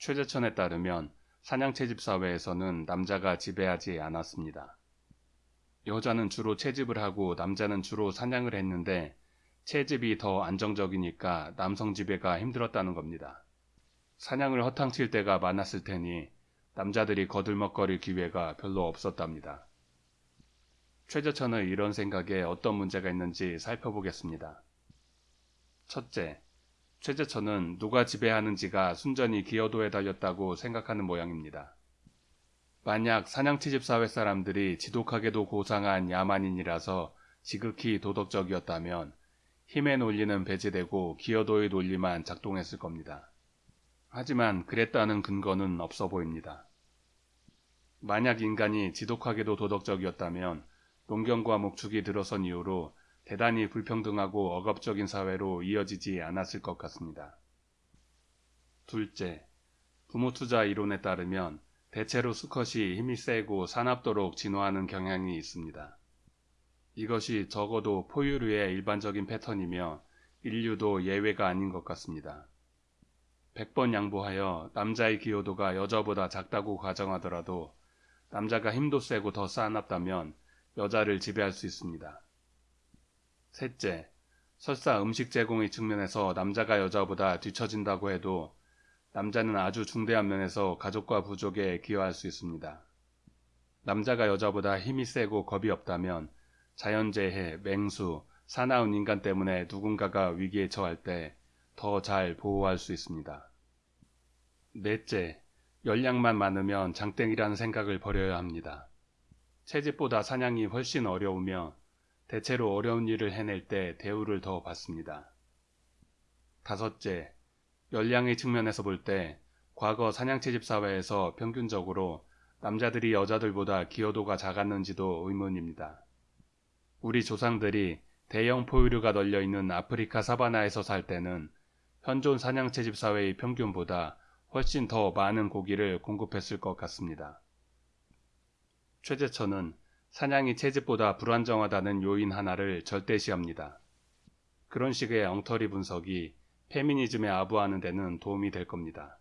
최재천에 따르면 사냥채집 사회에서는 남자가 지배하지 않았습니다. 여자는 주로 채집을 하고 남자는 주로 사냥을 했는데 채집이 더 안정적이니까 남성 지배가 힘들었다는 겁니다. 사냥을 허탕칠 때가 많았을 테니 남자들이 거들먹거릴 기회가 별로 없었답니다. 최저천의 이런 생각에 어떤 문제가 있는지 살펴보겠습니다. 첫째, 최저천은 누가 지배하는지가 순전히 기여도에 달렸다고 생각하는 모양입니다. 만약 사냥치집 사회 사람들이 지독하게도 고상한 야만인이라서 지극히 도덕적이었다면 힘의 논리는 배제되고 기여도의 논리만 작동했을 겁니다. 하지만 그랬다는 근거는 없어 보입니다. 만약 인간이 지독하게도 도덕적이었다면 농경과 목축이 들어선 이후로 대단히 불평등하고 억압적인 사회로 이어지지 않았을 것 같습니다. 둘째, 부모 투자 이론에 따르면 대체로 수컷이 힘이 세고 사납도록 진화하는 경향이 있습니다. 이것이 적어도 포유류의 일반적인 패턴이며 인류도 예외가 아닌 것 같습니다. 100번 양보하여 남자의 기여도가 여자보다 작다고 가정하더라도 남자가 힘도 세고 더 싸납다면 여자를 지배할 수 있습니다. 셋째, 설사 음식 제공의 측면에서 남자가 여자보다 뒤처진다고 해도 남자는 아주 중대한 면에서 가족과 부족에 기여할 수 있습니다. 남자가 여자보다 힘이 세고 겁이 없다면 자연재해, 맹수, 사나운 인간 때문에 누군가가 위기에 처할 때 더 잘 보호할 수 있습니다. 넷째, 열량만 많으면 장땡이라는 생각을 버려야 합니다. 채집보다 사냥이 훨씬 어려우며 대체로 어려운 일을 해낼 때 대우를 더 받습니다. 다섯째, 열량의 측면에서 볼 때 과거 사냥채집 사회에서 평균적으로 남자들이 여자들보다 기여도가 작았는지도 의문입니다. 우리 조상들이 대형 포유류가 널려 있는 아프리카 사바나에서 살 때는 현존 사냥채집 사회의 평균보다 훨씬 더 많은 고기를 공급했을 것 같습니다. 최재천은 사냥이 채집보다 불안정하다는 요인 하나를 절대시합니다. 그런 식의 엉터리 분석이 페미니즘에 아부하는 데는 도움이 될 겁니다.